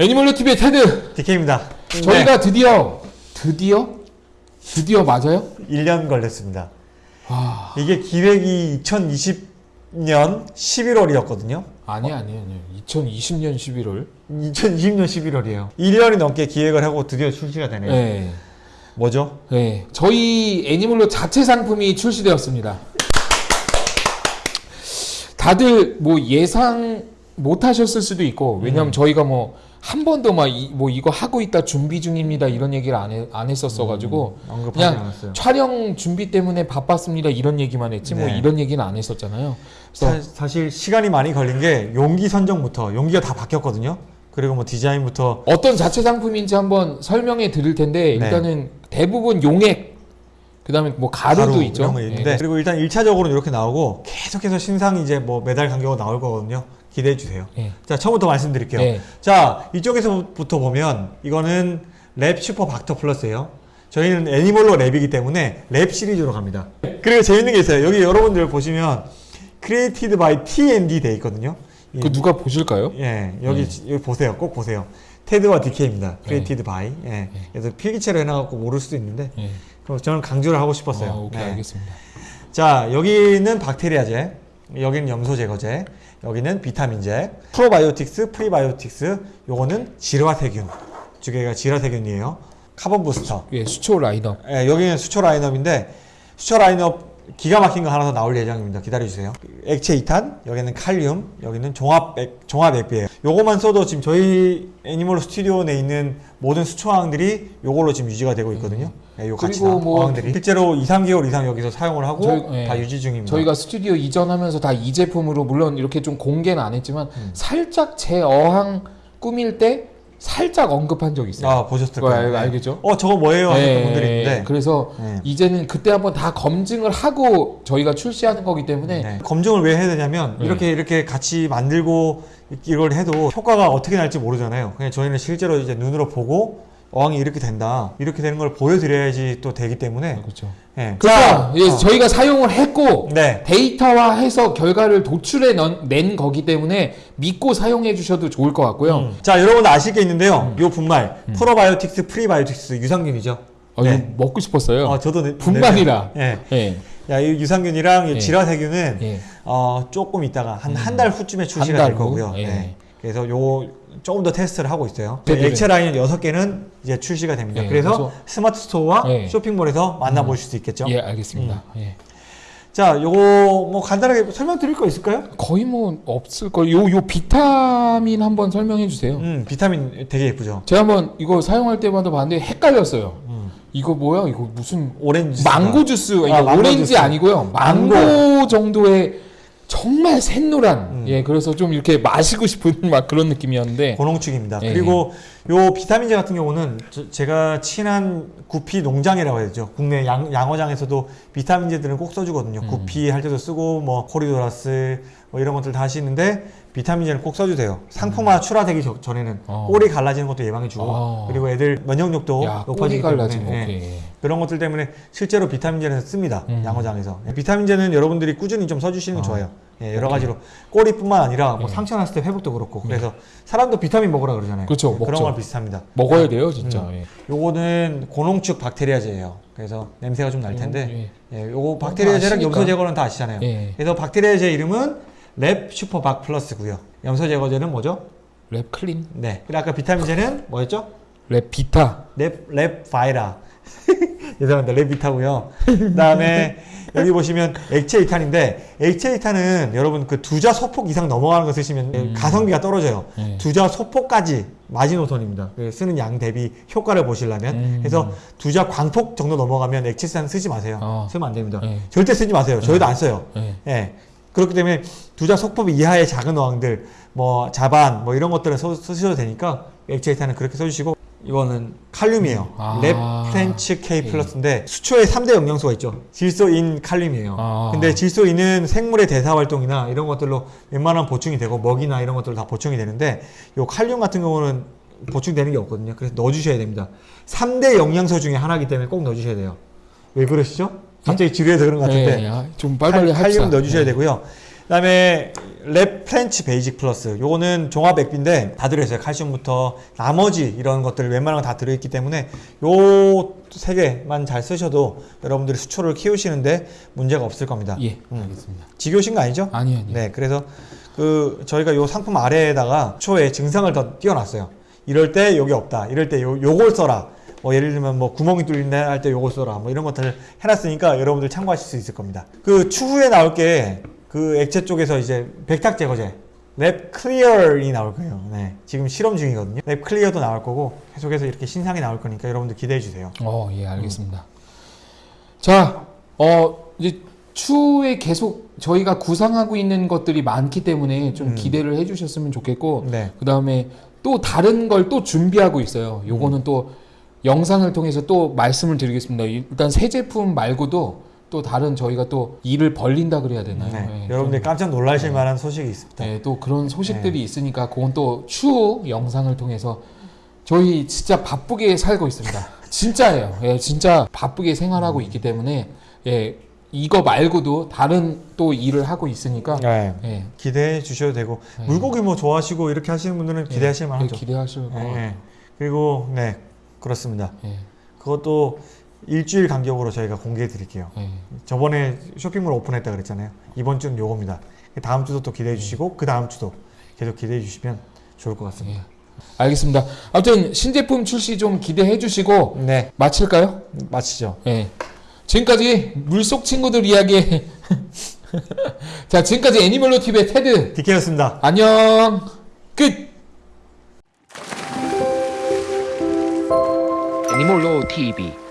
애니멀로 TV의 테드 DK입니다. 저희가 드디어 드디어 드디어 맞아요? 1년 걸렸습니다. 아 이게 기획이 2020년 11월이었거든요. 아니 아니 아니 2020년 11월 2020년 11월이에요. 1년이 넘게 기획을 하고 드디어 출시가 되네요. 네. 뭐죠? 네, 저희 애니멀로 자체 상품이 출시되었습니다. 다들 뭐 예상 못 하셨을 수도 있고, 왜냐면 저희가 뭐 한 번도 막 뭐 이거 하고 있다 준비 중입니다 이런 얘기를 안, 해, 안 했었어 가지고 언급하지 그냥 않았어요. 촬영 준비 때문에 바빴습니다 이런 얘기만 했지 뭐 네. 이런 얘기는 안 했었잖아요. 그래서 사, 사실 시간이 많이 걸린 게 용기 선정부터 용기가 다 바뀌었거든요. 그리고 뭐 디자인부터 어떤 자체 상품인지 한번 설명해 드릴 텐데 네. 일단은 대부분 용액 그 다음에 뭐 가루도 가루 있죠. 이런 거 예, 있는데 그리고 일단 1차적으로 이렇게 나오고 계속해서 신상이 이제 뭐 매달 간격으로 나올 거거든요. 기대해 주세요. 예. 자 처음부터 말씀드릴게요. 네. 자 이쪽에서부터 보면 이거는 Lab Super Bacter Plus예요. 저희는 애니멀로 Lab이기 때문에 Lab 시리즈로 갑니다. 그리고 재밌는 게 있어요. 여기 여러분들 보시면 created by T&D 돼 있거든요. 이- 그 누가 보실까요? 예, 여기, 여기 보세요. 꼭 보세요. 테드와 DK입니다. Created by. 예. 그래서 필기체로 해놔갖고 모를 수도 있는데, 저는 강조를 하고 싶었어요. 어, 오케이 네. 알겠습니다. 자, 여기는 박테리아제, 여기는 염소 제거제, 여기는 비타민제, 프로바이오틱스, 프리바이오틱스, 요거는 질화세균. 두 개가 질화세균이에요. 카본 부스터. 예, 수초 라인업. 예, 여기는 수초 라인업인데 수초 라인업 기가 막힌 거 하나 더 나올 예정입니다. 기다려주세요. 액체 이탄, 여기는 칼륨, 여기는 종합 액, 종합 액비예요. 요거만 써도 지금 저희 애니멀 스튜디오 내에 있는 모든 수초항들이 요걸로 지금 유지가 되고 있거든요. 예, 요 같이 그리고 뭐- 어항들이 실제로 2, 3개월 이상 여기서 사용을 하고 저희- 예. 다 유지 중입니다. 저희가 스튜디오 이전하면서 다 이 제품으로 물론 이렇게 좀 공개는 안 했지만 음. 살짝 제 어항 꾸밀 때 살짝 언급한 적 있어요. 아 보셨을 그거 거예요. 알, 네. 알겠죠? 어 저거 뭐예요? 하셨던 예, 분들이 있는데 그래서 네. 이제는 그때 한번 다 검증을 하고 저희가 출시하는 거기 때문에 네. 검증을 왜 해야 되냐면 네. 이렇게 이렇게 같이 만들고 이걸 해도 효과가 어떻게 날지 모르잖아요. 그냥 저희는 실제로 이제 눈으로 보고 어항이 이렇게 된다 이렇게 되는 걸 보여드려야지 또 되기 때문에 그렇죠. 예. 그러니까 예, 어. 저희가 사용을 했고 네. 데이터화해서 결과를 도출해 넌- 낸 거기 때문에 믿고 사용해 주셔도 좋을 것 같고요. 음. 자 여러분들 아실 게 있는데요. 음. 요 분말 프로바이오틱스, 프리바이오틱스 유산균이죠. 어, 네. 먹고 싶었어요. 어, 저도 네- 분말이라. 네. 예. 야, 이 유산균이랑 예. 어, 조금 있다가 한 음. 한달 후쯤에 출시가 한될달 후? 거고요. 예. 네. 그래서 요 조금 더 테스트를 하고 있어요. 네네네. 액체 라인 6개는 이제 출시가 됩니다. 예, 그래서, 그래서- 스마트 스토어와 예. 쇼핑몰에서 만나보실 수 있겠죠. 예, 알겠습니다. 예. 자, 요거 뭐 간단하게 설명드릴 거 있을까요? 거의 뭐 없을 걸. 요, 요 비타민 한번 설명해 주세요. 음, 비타민 되게 예쁘죠. 제가 한번 이거 사용할 때마다 봤는데 헷갈렸어요. 음. 이거 뭐야? 이거 무슨 오렌지 망고 주스? 이거 아, 망고 오렌지 주스. 아니고요. 망고, 망고. 정도의 정말 샛노란. 음. 예, 그래서 좀 이렇게 마시고 싶은 막 그런 느낌이었는데. 고농축입니다. 예. 그리고 요 비타민제 같은 경우는 저- 제가 친한 구피 농장이라고 해야 되죠. 국내 양, 양어장에서도 비타민제들은 꼭 써주거든요. 음. 구피 할 때도 쓰고 뭐 코리도라스 뭐 이런 것들 다 하시는데 비타민제는 꼭 써주세요. 상품화 출하되기 저- 전에는 음. 어. 꼬리 갈라지는 것도 예방해주고 아. 그리고 애들 면역력도 야, 높아지기. 때문에 예. 오케이. 그런 것들 때문에 실제로 비타민제는 씁니다. 음. 양어장에서. 비타민제는 여러분들이 꾸준히 좀 써주시는 게 아. 좋아요. 예, 여러 가지로 꼬리뿐만 아니라 뭐 예. 상처 났을 때 회복도 그렇고 그래서 사람도 비타민 먹으라 그러잖아요. 그렇죠, 네, 그런 먹죠. 걸 비슷합니다. 먹어야 돼요, 진짜. 음. 예. 요거는 고농축 박테리아제예요. 그래서 냄새가 좀 날 텐데 예. 예, 요거 박테리아제랑 아시니까. 염소 제거는 다 아시잖아요. 예. 그래서 박테리아제 이름은 Lab Super Bac Plus고요. 염소 제거제는 뭐죠? Lab Clean, 네. 그리고 아까 비타민제는 뭐였죠? Lab Vita. Lab, Lab 바이라. 죄송합니다. Lab Vita고요. 그 다음에 여기 보시면 액체 이탄인데 액체 이탄은 여러분 그 두자 소폭 이상 넘어가는 거 쓰시면 음. 가성비가 떨어져요. 예. 두자 소폭까지 마지노선입니다. 그 쓰는 양 대비 효과를 보시려면 음. 그래서 두자 광폭 정도 넘어가면 액체 이탄 쓰지 마세요. 어. 쓰면 안 됩니다. 예. 절대 쓰지 마세요. 저희도 안 써요. 예. 예. 그렇기 때문에 두자 속법 이하의 작은 어항들, 뭐 자반, 뭐 이런 것들은 써, 쓰셔도 되니까 이탄은 그렇게 써주시고 이거는 칼륨이에요. 아. Lab Plants K 예. Plus인데 수초에 3대 영양소가 있죠. 질소, 인, 칼륨이에요. 아. 근데 질소, 인은 생물의 대사 활동이나 이런 것들로 웬만하면 보충이 되고 먹이나 이런 것들로 다 보충이 되는데 요 칼륨 같은 경우는 보충되는 게 없거든요. 그래서 넣어주셔야 됩니다. 3대 영양소 중에 하나이기 때문에 꼭 넣어주셔야 돼요. 왜 그러시죠? 갑자기 지루해서 그런 것 같은데. 예, 아, 좀 빨리빨리 칼-. 칼륨 넣어주셔야 예. 되고요. 그다음에 Lab Plants Basic Plus 요거는 종합 액비인데 다 들어있어요 칼슘부터 나머지 이런 것들 웬만한 거 다 들어있기 때문에 요 세 개만 잘 쓰셔도 여러분들이 수초를 키우시는데 문제가 없을 겁니다 예, 알겠습니다. 지겨우신 거 아니죠? 아니요, 아니요. 네 그래서 그 저희가 요 상품 아래에다가 수초의 증상을 더 띄워놨어요 이럴 때 요게 없다 이럴 때 요, 요걸 써라 뭐 예를 들면 뭐 구멍이 뚫린다 할 때 요걸 써라 뭐 이런 것들을 해놨으니까 여러분들 참고하실 수 있을 겁니다 그 추후에 나올 게 그 액체 쪽에서 이제 백탁 제거제 Lab Clear이 나올 거예요 네 지금 실험 중이거든요 Lab Clear도 나올 거고 계속해서 이렇게 신상이 나올 거니까 여러분들 기대해 주세요 어, 예, 알겠습니다. 자, 어, 이제 추후에 계속 저희가 구상하고 있는 것들이 많기 때문에 좀 음. 기대를 해주셨으면 좋겠고, 네 그 다음에 또 다른 걸 또 준비하고 있어요. 요거는 또 영상을 통해서 또 말씀을 드리겠습니다. 일단 새 제품 말고도 또 다른 저희가 또 일을 벌린다 그래야 되나요? 네, 예, 여러분들이 깜짝 놀라실 네. 만한 소식이 있습니다 네, 또 그런 소식들이 있으니까 그건 또 추후 영상을 통해서 저희 진짜 바쁘게 살고 있습니다. 진짜예요. 예, 진짜 바쁘게 생활하고 있기 때문에 예, 이거 말고도 다른 또 일을 하고 있으니까 네. 예, 기대해 주셔도 되고 네. 물고기 뭐 좋아하시고 이렇게 하시는 분들은 기대하실 예, 만하죠. 기대하실 거. 네. 그리고 네 그렇습니다. 예, 그것도 일주일 간격으로 저희가 공개해 드릴게요. 예. 저번에 쇼핑몰 오픈했다 그랬잖아요. 이번 주는 요겁니다. 다음 주도 또 기대해 주시고 그 다음 주도 계속 기대해 주시면 좋을 것 같습니다. 예. 알겠습니다. 아무튼 신제품 출시 좀 기대해 주시고 네 마칠까요? 마치죠. 예. 지금까지 물속 친구들 이야기. 자, 지금까지 애니멀로 TV의 테드. 디케였습니다. 안녕. 끝. 애니몰로 TV